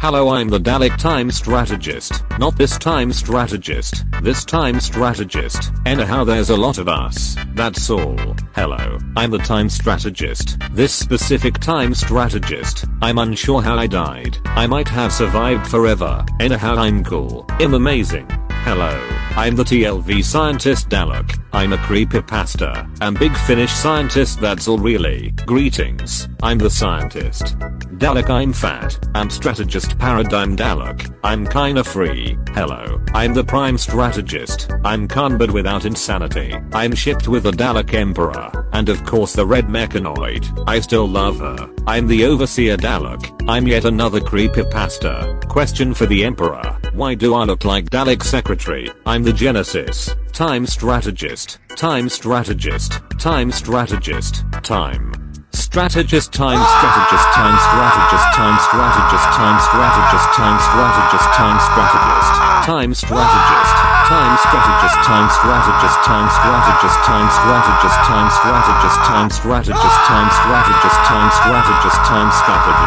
Hello I'm the Dalek time strategist, not this time strategist, this time strategist, anyhow there's a lot of us, that's all, hello, I'm the time strategist, this specific time strategist, I'm unsure how I died, I might have survived forever, anyhow I'm cool, I'm amazing, hello, I'm the TLV scientist Dalek, I'm a creepypasta, and big finish scientist that's all really, greetings, I'm the scientist. Dalek I'm fat, I'm strategist paradigm Dalek, I'm kinda free, hello, I'm the prime strategist, I'm but without insanity, I'm shipped with the Dalek Emperor, and of course the red mechanoid, I still love her, I'm the overseer Dalek, I'm yet another creepypasta, question for the Emperor, why do I look like Dalek secretary, I'm the Genesis, time strategist, time strategist, time strategist, time. Strategist time strategist time strategist time strategist time strategist time strategist time strategist time strategist time strategist time strategist time strategist time strategist time strategist time strategist time strategist time strategist time strategist